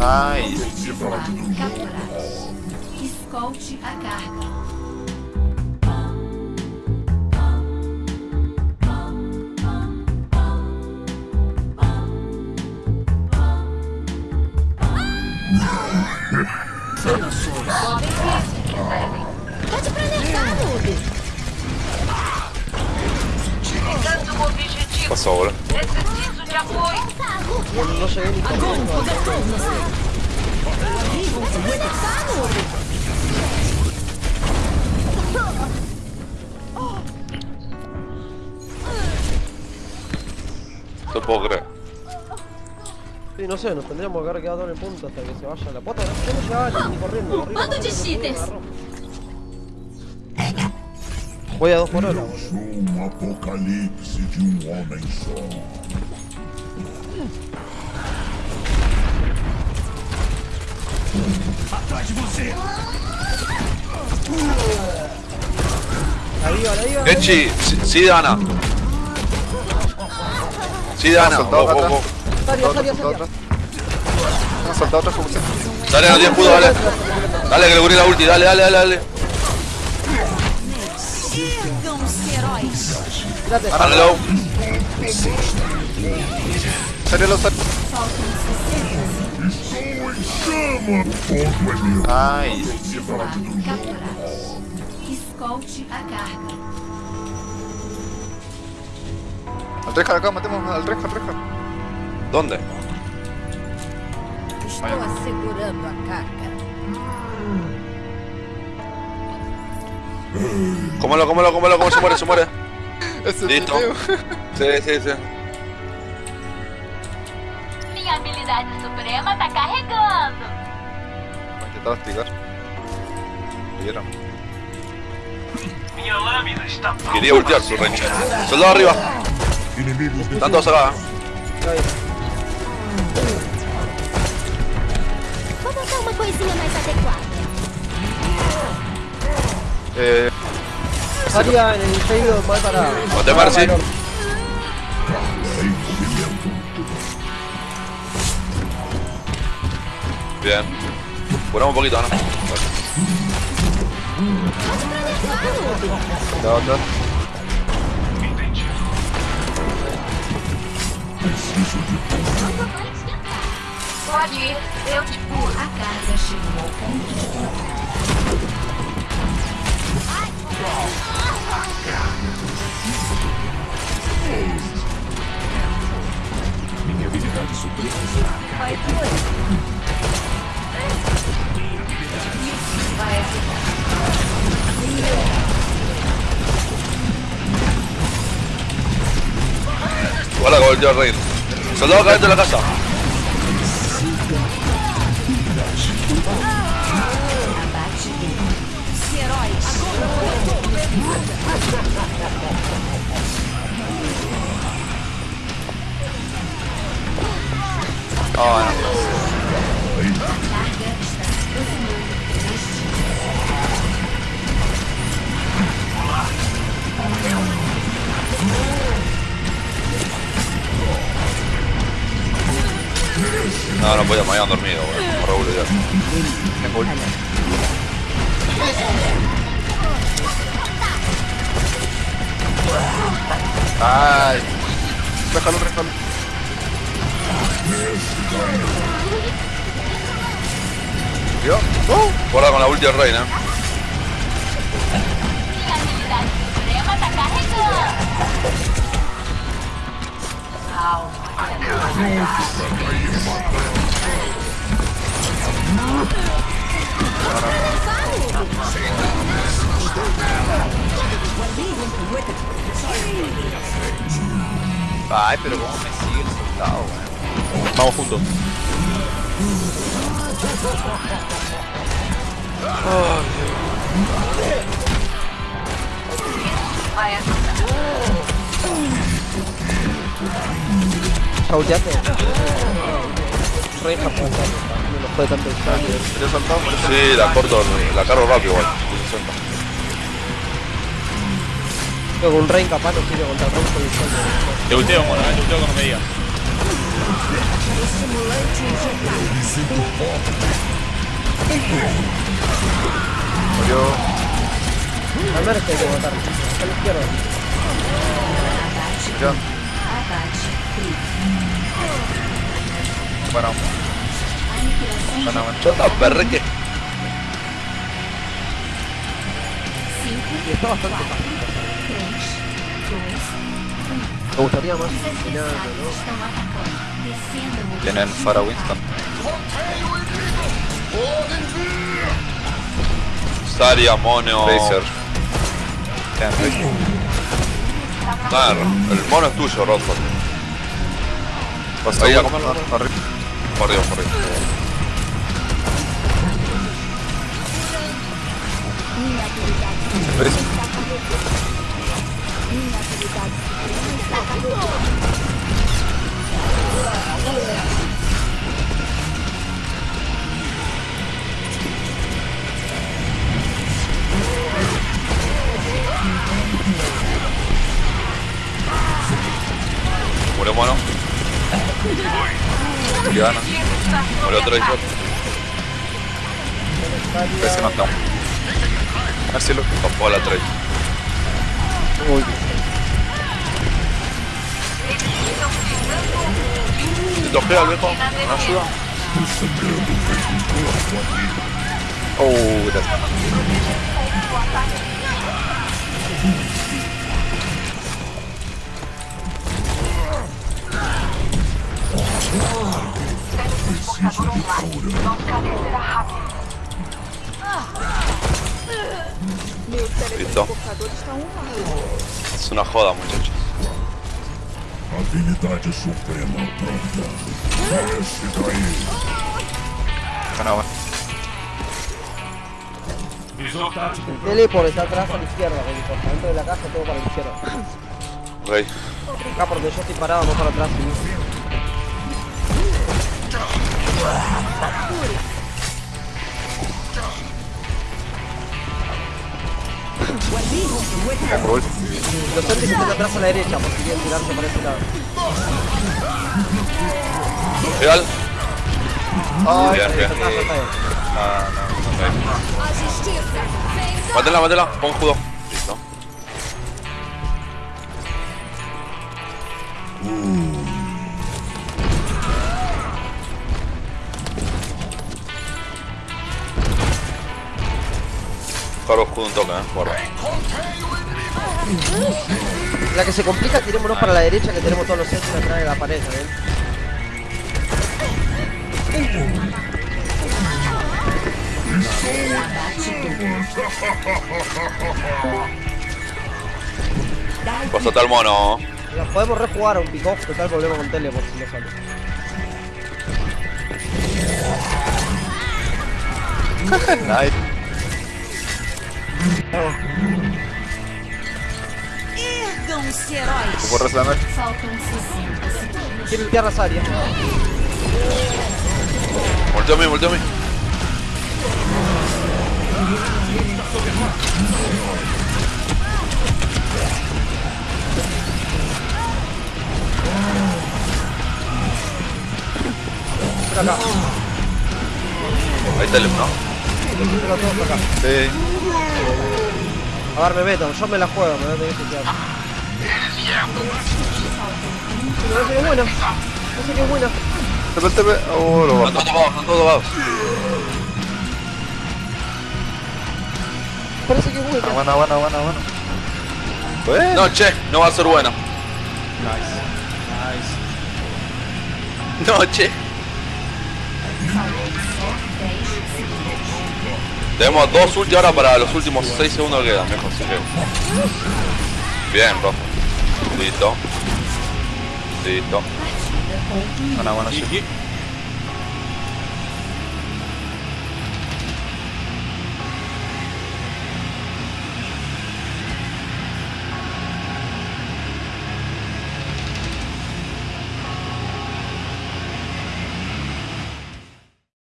Ai. Escolte a carga. Pode planejar, noob. Chegando o objetivo. passou a hora. Ni corriendo. Tá, noob. No puedo creer. Sí, no sé, nos tendríamos que haber quedado en el punto hasta que se vaya la pota. Yo no llegaba ni corriendo. me agarró. Voy a dos por hora, apocalipse de homem só. Ahí va, ahí va. Genchi, sí, sí, Ana. Sí, Ana. soltado Vos, vos, acá vos. Salía, salía, salía. Han soltado otra fuerza. Dale, no tiene escudo, dale. Dale, que le cubrí la ulti, dale, dale, dale, dale. Low. Salió los sal- Ai. Escolte a carga. Al Reja acá, matemos al Reja, al Reja. ¿dónde? Estou assegurando a carga. Cómelo, cómelo, cómelo, cómo se muere, se muere. Listo. Sí, sí, sí. Minha habilidade suprema tá carregando. Voy a intentar hostigar. Vieron. Quería ultear su range. Soldado arriba. Están todos acá. Vou botar uma coisinha mais adequada. Eh, Salía en el pedido mal para. Ponte Marcy. Para- Bien. Curamos un poquito, ¿no? cuidado atrás. Pode ir. Eu te A carga chegou ao ponto de controle. Hola, con el Rey. De la casa. No, no podía, me habían dormido. Me revuelvo ya. Tengo ulti. Ay. Déjalo, déjalo. ¿Vio? Guarda con la ulti del Reina. Ay, pero cómo me sigue el soldado, weón. Vamos juntos. ¿Ya ulteaste? Re Japón, no puede tanto el cambio. ¿Te he soltado? Sí, la corto, la cargo rápido igual. 60. Creo que un rey capaz no sirve contra el Ron con el sueldo. Te ulteo, mono, eh, te ulteo cuando me digas. Estimulante Murió. Al menos que hay que matar. A la izquierda. Ya. Bueno. Bueno. Chota, perreque. Y está bastante fácil. 3, 2, Me gustaría más ¿no? Tienen Fara Winston. Saria, Mono. Tracer. Tienen Tracer. Claro, el mono es tuyo, Rodford. Pasa Ahí, uno. a comerlo. Ah, arriba. Por Dios, Murió mono. Murió Ana. Murió Tracer. Tracer knockdown. A ver si lo. Tapó a la Tracer. Uy, ¿Te tojea el viejo? ¿Me ayuda? Oh, Listo. Es una joda, muchachos. Habilidade suprema pronta. Desce daí. El teleport está atrás a la izquierda, importa. Dentro de la caja todo para la izquierda. Ok. Acá por donde yo estoy parado, no para atrás. ¿sí? Gol. Los Celtics están atrás a la derecha, por si quieren tirarse para ese lado. Real. Ay, bien. está, está, está bien. No. Vem Mátela, mátela. Pon judo. Listo. Cargo escudo un toque, eh. Guarda. La que se complica, tirémonos para la derecha que tenemos todos los Celtics atrás de la pared, ¿eh? Pásate al mono. Podemos rejugar a un pick-off, total volvemos con teleport si no sale. Nice. Ergam-se heróis. Borra Slammer. Faltam 60 segundos. Quiere limpiar las áreas. Volteo a mí, volteo a. Ven acá. Ahí está el ¿no? Acá. Sí. A ver, me meto, yo me la juego, me voy a tener que quedar. No sé que es buena. No sé que es buena. Oh, lo topados, están todos topados. Parece que es buena. Ah, Bueno, bueno, bueno, bueno. Bueno. No, che, no va a ser bueno. Nice. No, che. Tenemos dos ulti ahora para los últimos 6 segundos que quedan, mejor, así que. Bien, rojo. Listo. Listo. Bueno, bueno, sí.